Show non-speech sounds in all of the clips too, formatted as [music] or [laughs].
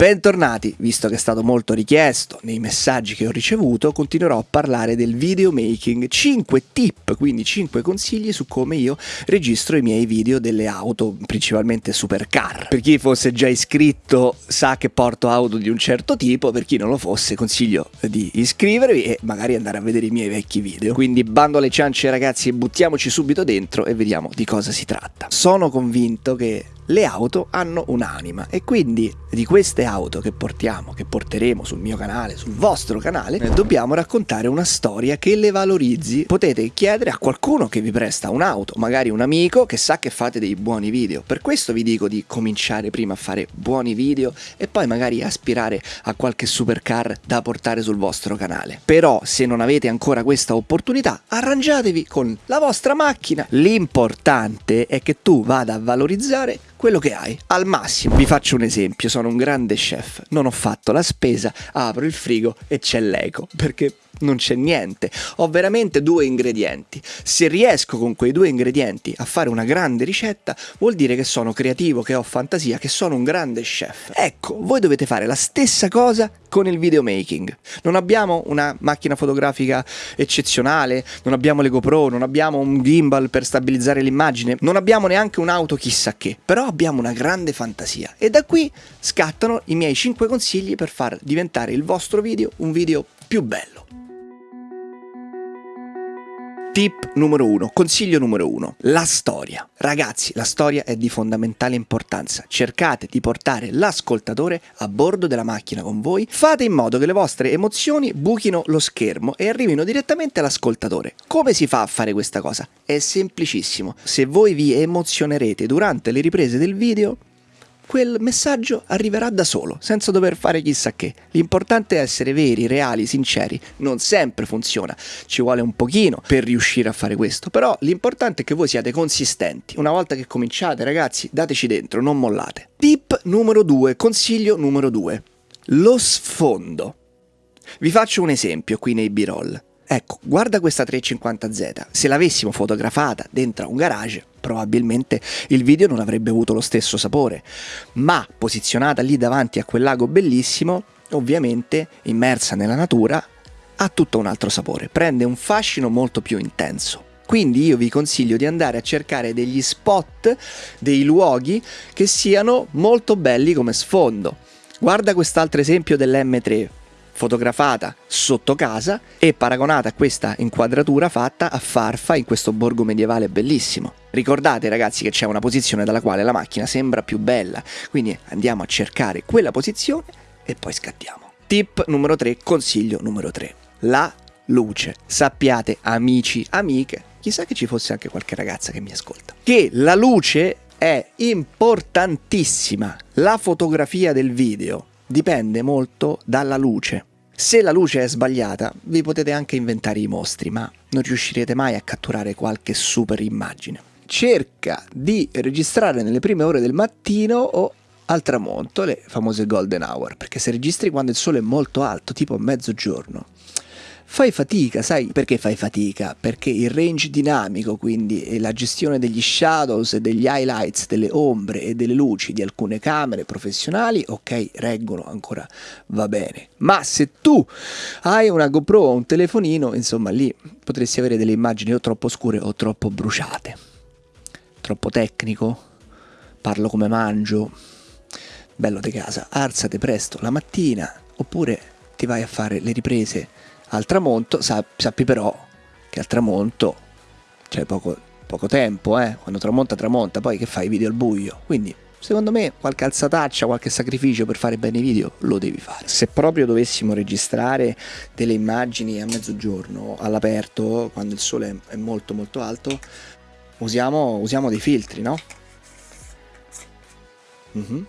Bentornati, visto che è stato molto richiesto nei messaggi che ho ricevuto, continuerò a parlare del videomaking, 5 tip, quindi 5 consigli su come io registro i miei video delle auto, principalmente supercar. Per chi fosse già iscritto sa che porto auto di un certo tipo, per chi non lo fosse consiglio di iscrivervi e magari andare a vedere i miei vecchi video. Quindi bando alle ciance ragazzi, buttiamoci subito dentro e vediamo di cosa si tratta. Sono convinto che le auto hanno un'anima e quindi di queste auto che portiamo, che porteremo sul mio canale, sul vostro canale, dobbiamo raccontare una storia che le valorizzi. Potete chiedere a qualcuno che vi presta un'auto, magari un amico che sa che fate dei buoni video. Per questo vi dico di cominciare prima a fare buoni video e poi magari aspirare a qualche supercar da portare sul vostro canale. Però se non avete ancora questa opportunità, arrangiatevi con la vostra macchina. L'importante è che tu vada a valorizzare quello che hai, al massimo. Vi faccio un esempio, sono un grande chef, non ho fatto la spesa, apro il frigo e c'è l'eco, perché non c'è niente, ho veramente due ingredienti. Se riesco con quei due ingredienti a fare una grande ricetta, vuol dire che sono creativo, che ho fantasia, che sono un grande chef. Ecco, voi dovete fare la stessa cosa con il videomaking. Non abbiamo una macchina fotografica eccezionale, non abbiamo le GoPro, non abbiamo un gimbal per stabilizzare l'immagine, non abbiamo neanche un'auto chissà che, però abbiamo una grande fantasia e da qui scattano i miei 5 consigli per far diventare il vostro video un video più bello. Tip numero uno, consiglio numero uno, la storia. Ragazzi, la storia è di fondamentale importanza. Cercate di portare l'ascoltatore a bordo della macchina con voi. Fate in modo che le vostre emozioni buchino lo schermo e arrivino direttamente all'ascoltatore. Come si fa a fare questa cosa? È semplicissimo. Se voi vi emozionerete durante le riprese del video, quel messaggio arriverà da solo, senza dover fare chissà che. L'importante è essere veri, reali, sinceri. Non sempre funziona, ci vuole un pochino per riuscire a fare questo, però l'importante è che voi siate consistenti. Una volta che cominciate, ragazzi, dateci dentro, non mollate. Tip numero 2, consiglio numero 2. Lo sfondo. Vi faccio un esempio qui nei B-roll. Ecco, guarda questa 350Z, se l'avessimo fotografata dentro un garage, probabilmente il video non avrebbe avuto lo stesso sapore, ma posizionata lì davanti a quel lago bellissimo, ovviamente immersa nella natura, ha tutto un altro sapore, prende un fascino molto più intenso. Quindi io vi consiglio di andare a cercare degli spot, dei luoghi che siano molto belli come sfondo. Guarda quest'altro esempio dell'M3, fotografata sotto casa e paragonata a questa inquadratura fatta a Farfa in questo borgo medievale bellissimo. Ricordate ragazzi che c'è una posizione dalla quale la macchina sembra più bella, quindi andiamo a cercare quella posizione e poi scattiamo. Tip numero 3, consiglio numero 3. La luce. Sappiate amici, amiche, chissà che ci fosse anche qualche ragazza che mi ascolta, che la luce è importantissima. La fotografia del video dipende molto dalla luce. Se la luce è sbagliata, vi potete anche inventare i mostri, ma non riuscirete mai a catturare qualche super immagine. Cerca di registrare nelle prime ore del mattino o al tramonto, le famose golden hour, perché se registri quando il sole è molto alto, tipo mezzogiorno, fai fatica, sai perché fai fatica? Perché il range dinamico, quindi la gestione degli shadows e degli highlights, delle ombre e delle luci di alcune camere professionali, ok, reggono ancora, va bene. Ma se tu hai una GoPro o un telefonino, insomma lì potresti avere delle immagini o troppo scure o troppo bruciate. Troppo tecnico? Parlo come mangio? Bello di casa, alzate presto la mattina oppure ti vai a fare le riprese al tramonto, sappi però che al tramonto c'è poco, poco tempo, eh? quando tramonta tramonta, poi che fai video al buio, quindi secondo me qualche alzataccia, qualche sacrificio per fare bene i video lo devi fare. Se proprio dovessimo registrare delle immagini a mezzogiorno, all'aperto, quando il sole è molto molto alto, usiamo, usiamo dei filtri, no? Mm -hmm.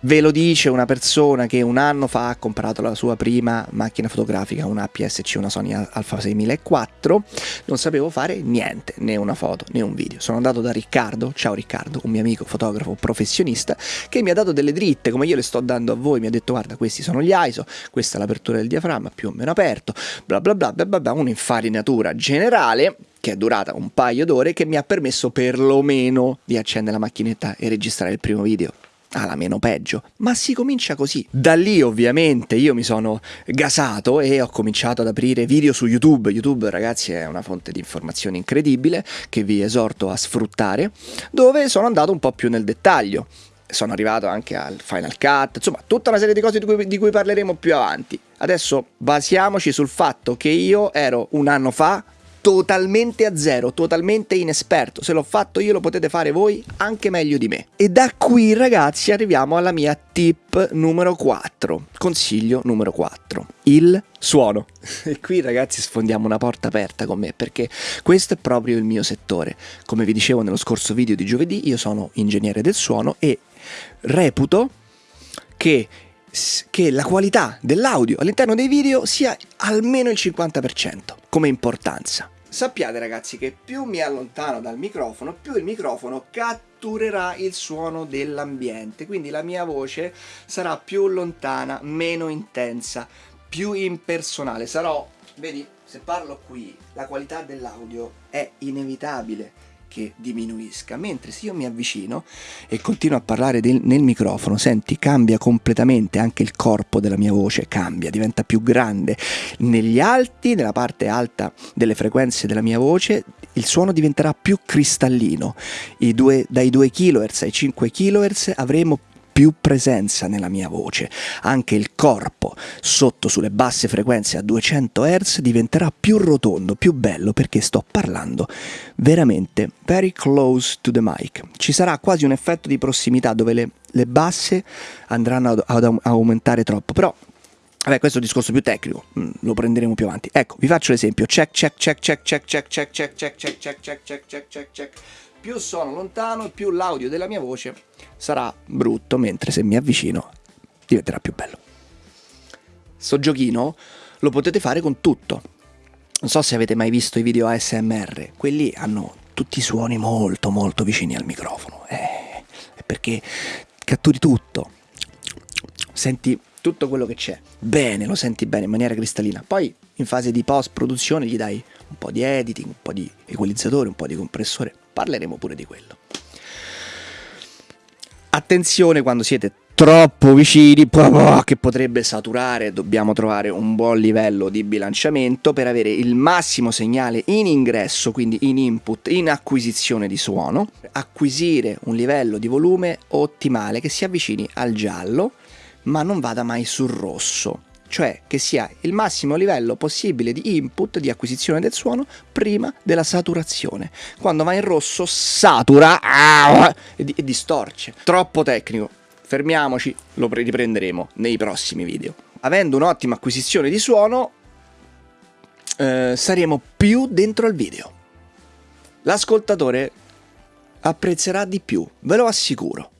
Ve lo dice una persona che un anno fa ha comprato la sua prima macchina fotografica, una APS-C, una Sony Alpha 6004. Non sapevo fare niente, né una foto né un video. Sono andato da Riccardo, ciao Riccardo, un mio amico fotografo professionista, che mi ha dato delle dritte come io le sto dando a voi. Mi ha detto guarda questi sono gli ISO, questa è l'apertura del diaframma più o meno aperto, bla bla bla bla bla, bla un'infarinatura generale che è durata un paio d'ore che mi ha permesso perlomeno di accendere la macchinetta e registrare il primo video alla meno peggio, ma si comincia così. Da lì ovviamente io mi sono gasato e ho cominciato ad aprire video su YouTube. YouTube ragazzi è una fonte di informazioni incredibile che vi esorto a sfruttare, dove sono andato un po' più nel dettaglio. Sono arrivato anche al Final Cut, insomma tutta una serie di cose di cui, di cui parleremo più avanti. Adesso basiamoci sul fatto che io ero un anno fa totalmente a zero, totalmente inesperto. Se l'ho fatto io lo potete fare voi anche meglio di me. E da qui ragazzi arriviamo alla mia tip numero 4, consiglio numero 4, il suono. [laughs] E qui ragazzi sfondiamo una porta aperta con me perché questo è proprio il mio settore. Come vi dicevo nello scorso video di giovedì, io sono ingegnere del suono e reputo che che la qualità dell'audio all'interno dei video sia almeno il 50% come importanza. Sappiate ragazzi che più mi allontano dal microfono, più il microfono catturerà il suono dell'ambiente, quindi la mia voce sarà più lontana, meno intensa, più impersonale. Sarò, vedi, se parlo qui, la qualità dell'audio è inevitabile che diminuisca, mentre se io mi avvicino e continuo a parlare del, nel microfono, senti, cambia completamente anche il corpo della mia voce, cambia, diventa più grande. Negli alti, nella parte alta delle frequenze della mia voce, il suono diventerà più cristallino. Due, dai 2 kHz ai 5 kHz avremo più presenza nella mia voce. Anche il corpo sotto sulle basse frequenze a 200 Hz diventerà più rotondo, più bello perché sto parlando veramente very close to the mic. Ci sarà quasi un effetto di prossimità dove le, le basse andranno ad, ad aumentare troppo, però Vabbè, questo è un discorso più tecnico, lo prenderemo più avanti. Ecco, vi faccio l'esempio. Check, check, check, check, check, check, check, check, check, check, check, check, check, check, check più sono lontano, più l'audio della mia voce sarà brutto, mentre se mi avvicino diventerà più bello. Sto giochino lo potete fare con tutto. Non so se avete mai visto i video ASMR, quelli hanno tutti i suoni molto molto vicini al microfono. Eh, è perché catturi tutto. Senti tutto quello che c'è. Bene, lo senti bene in maniera cristallina. Poi in fase di post produzione gli dai un po' di editing, un po' di equalizzatore, un po' di compressore parleremo pure di quello. Attenzione quando siete troppo vicini che potrebbe saturare, dobbiamo trovare un buon livello di bilanciamento per avere il massimo segnale in ingresso, quindi in input, in acquisizione di suono, acquisire un livello di volume ottimale che si avvicini al giallo ma non vada mai sul rosso cioè che sia il massimo livello possibile di input, di acquisizione del suono, prima della saturazione. Quando va in rosso satura ah, e, e distorce. Troppo tecnico. Fermiamoci, lo riprenderemo nei prossimi video. Avendo un'ottima acquisizione di suono, eh, saremo più dentro al video. L'ascoltatore apprezzerà di più, ve lo assicuro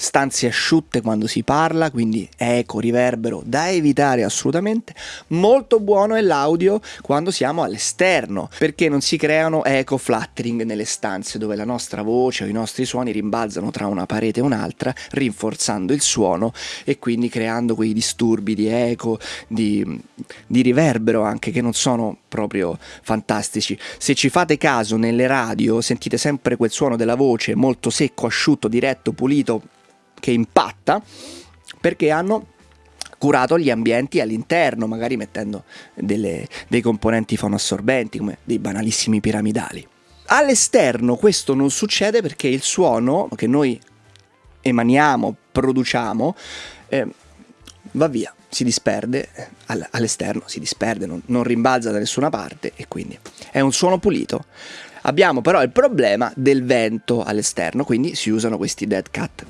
stanze asciutte quando si parla, quindi eco, riverbero, da evitare assolutamente. Molto buono è l'audio quando siamo all'esterno, perché non si creano eco fluttering nelle stanze dove la nostra voce o i nostri suoni rimbalzano tra una parete e un'altra, rinforzando il suono e quindi creando quei disturbi di eco, di, di riverbero anche che non sono proprio fantastici. Se ci fate caso nelle radio sentite sempre quel suono della voce molto secco, asciutto, diretto, pulito, che impatta perché hanno curato gli ambienti all'interno, magari mettendo delle, dei componenti fonoassorbenti come dei banalissimi piramidali. All'esterno questo non succede perché il suono che noi emaniamo, produciamo, eh, va via, si disperde, all'esterno si disperde, non, non rimbalza da nessuna parte e quindi è un suono pulito. Abbiamo però il problema del vento all'esterno, quindi si usano questi dead cat.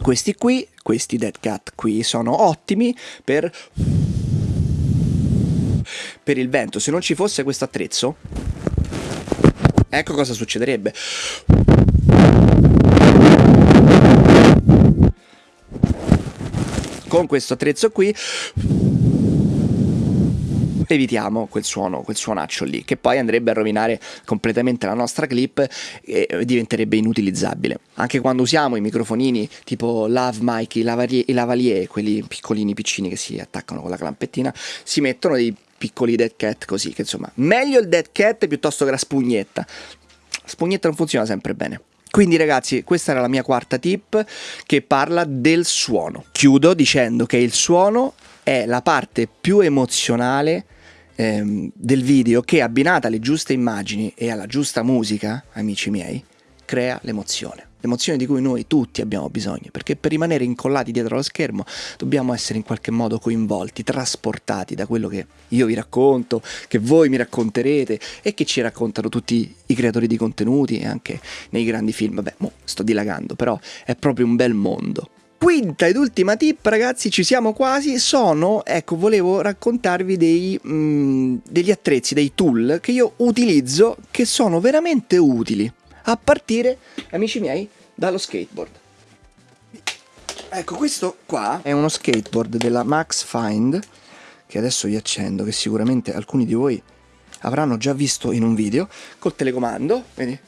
Questi qui, questi dead cat qui sono ottimi per per il vento. Se non ci fosse questo attrezzo, ecco cosa succederebbe. Con questo attrezzo qui evitiamo quel suono, quel suonaccio lì, che poi andrebbe a rovinare completamente la nostra clip e diventerebbe inutilizzabile. Anche quando usiamo i microfonini tipo Love Mic, i, lavalier, i lavalier quelli piccolini piccini che si attaccano con la clampettina, si mettono dei piccoli dead cat così, che insomma, meglio il dead cat piuttosto che la spugnetta. La spugnetta non funziona sempre bene. Quindi ragazzi, questa era la mia quarta tip che parla del suono. Chiudo dicendo che il suono è la parte più emozionale ehm, del video che abbinata alle giuste immagini e alla giusta musica, amici miei, crea l'emozione l'emozione di cui noi tutti abbiamo bisogno, perché per rimanere incollati dietro lo schermo dobbiamo essere in qualche modo coinvolti, trasportati da quello che io vi racconto, che voi mi racconterete e che ci raccontano tutti i creatori di contenuti e anche nei grandi film. Mo sto dilagando, però è proprio un bel mondo. Quinta ed ultima tip, ragazzi, ci siamo quasi. Sono, ecco, volevo raccontarvi dei, mm, degli attrezzi, dei tool che io utilizzo che sono veramente utili a partire, amici miei, dallo skateboard. Ecco, questo qua è uno skateboard della Max Find, che adesso vi accendo, che sicuramente alcuni di voi avranno già visto in un video, col telecomando, vedi?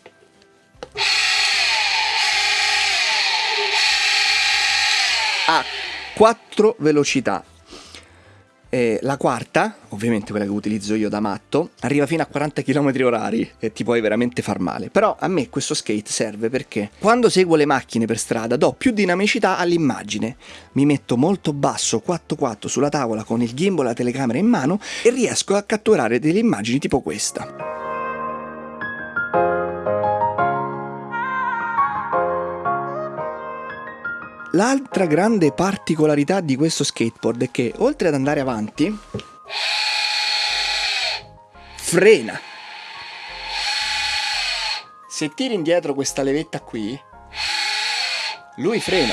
Ha quattro velocità, e la quarta, ovviamente quella che utilizzo io da matto, arriva fino a 40 km orari e ti puoi veramente far male. Però a me questo skate serve perché quando seguo le macchine per strada do più dinamicità all'immagine. Mi metto molto basso 4-4 sulla tavola con il gimbal e la telecamera in mano e riesco a catturare delle immagini tipo questa. L'altra grande particolarità di questo skateboard è che oltre ad andare avanti, frena. Se tiri indietro questa levetta qui, lui frena.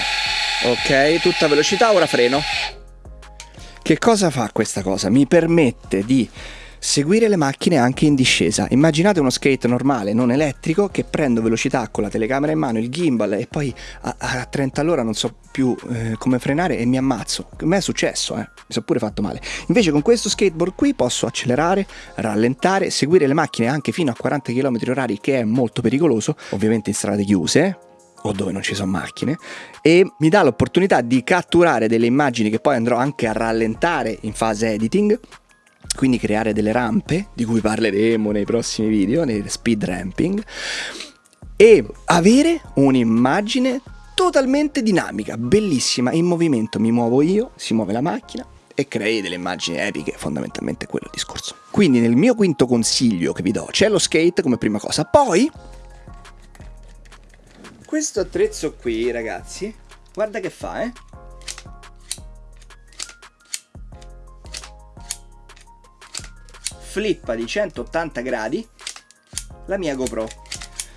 Ok, tutta velocità, ora freno. Che cosa fa questa cosa? Mi permette di seguire le macchine anche in discesa. Immaginate uno skate normale, non elettrico, che prendo velocità con la telecamera in mano, il gimbal e poi a, a 30 all'ora non so più eh, come frenare e mi ammazzo. A me è successo, eh. mi sono pure fatto male. Invece con questo skateboard qui posso accelerare, rallentare, seguire le macchine anche fino a 40 km h che è molto pericoloso, ovviamente in strade chiuse, o dove non ci sono macchine e mi dà l'opportunità di catturare delle immagini che poi andrò anche a rallentare in fase editing quindi creare delle rampe di cui parleremo nei prossimi video, nei speed ramping e avere un'immagine totalmente dinamica, bellissima, in movimento. Mi muovo io, si muove la macchina e crei delle immagini epiche, fondamentalmente quello il discorso. Quindi nel mio quinto consiglio che vi do c'è lo skate come prima cosa, poi questo attrezzo qui ragazzi, guarda che fa eh flippa di 180 gradi la mia GoPro.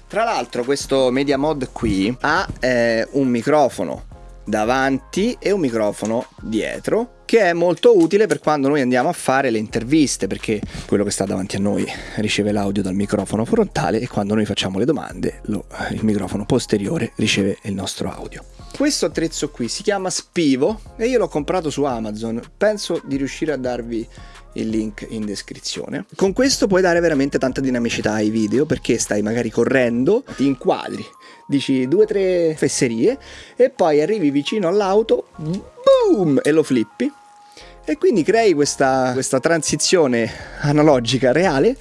Tra l'altro questo Media Mod qui ha eh, un microfono davanti e un microfono dietro che è molto utile per quando noi andiamo a fare le interviste perché quello che sta davanti a noi riceve l'audio dal microfono frontale e quando noi facciamo le domande lo, il microfono posteriore riceve il nostro audio. Questo attrezzo qui si chiama Spivo e io l'ho comprato su Amazon, penso di riuscire a darvi il link in descrizione. Con questo puoi dare veramente tanta dinamicità ai video perché stai magari correndo, ti inquadri, dici due o tre fesserie e poi arrivi vicino all'auto, boom, e lo flippi. E quindi crei questa, questa transizione analogica reale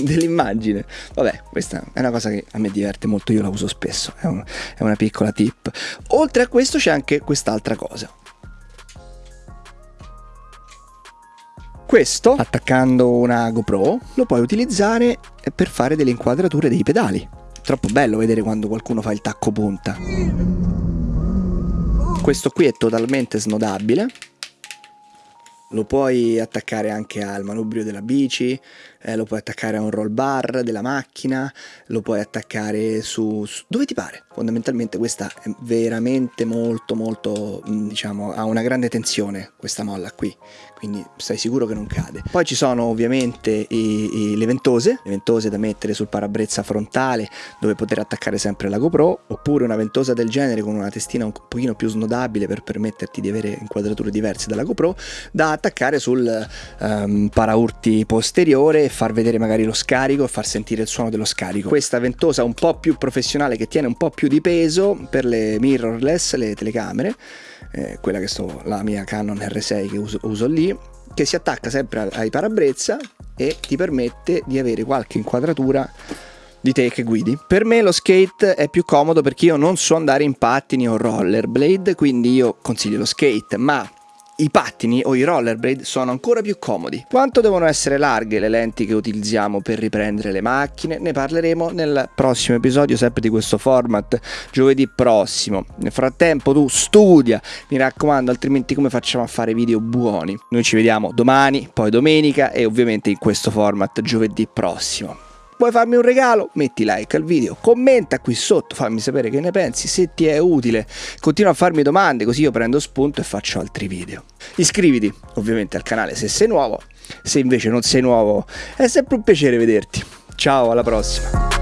dell'immagine. Vabbè, questa è una cosa che a me diverte molto, io la uso spesso, è, un, è una piccola tip. Oltre a questo c'è anche quest'altra cosa. Questo, attaccando una GoPro, lo puoi utilizzare per fare delle inquadrature dei pedali. Troppo bello vedere quando qualcuno fa il tacco punta. Questo qui è totalmente snodabile. Lo puoi attaccare anche al manubrio della bici, eh, lo puoi attaccare a un roll bar della macchina, lo puoi attaccare su, su, dove ti pare. Fondamentalmente questa è veramente molto molto, mm, diciamo, ha una grande tensione questa molla qui, quindi stai sicuro che non cade. Poi ci sono ovviamente i, i, le ventose, le ventose da mettere sul parabrezza frontale dove poter attaccare sempre la GoPro, oppure una ventosa del genere con una testina un pochino più snodabile per permetterti di avere inquadrature diverse dalla GoPro, da attaccare sul um, paraurti posteriore far vedere magari lo scarico e far sentire il suono dello scarico. Questa ventosa un po' più professionale che tiene un po' più di peso per le mirrorless, le telecamere, eh, quella che sto, la mia Canon R6 che uso, uso lì, che si attacca sempre ai parabrezza e ti permette di avere qualche inquadratura di te che guidi. Per me lo skate è più comodo perché io non so andare in pattini o rollerblade, quindi io consiglio lo skate, ma i pattini o i rollerblade sono ancora più comodi. Quanto devono essere larghe le lenti che utilizziamo per riprendere le macchine? Ne parleremo nel prossimo episodio, sempre di questo format, giovedì prossimo. Nel frattempo tu studia, mi raccomando, altrimenti come facciamo a fare video buoni? Noi ci vediamo domani, poi domenica e ovviamente in questo format giovedì prossimo. Vuoi farmi un regalo? Metti like al video, commenta qui sotto, fammi sapere che ne pensi, se ti è utile. Continua a farmi domande così io prendo spunto e faccio altri video. Iscriviti ovviamente al canale se sei nuovo, se invece non sei nuovo è sempre un piacere vederti. Ciao, alla prossima!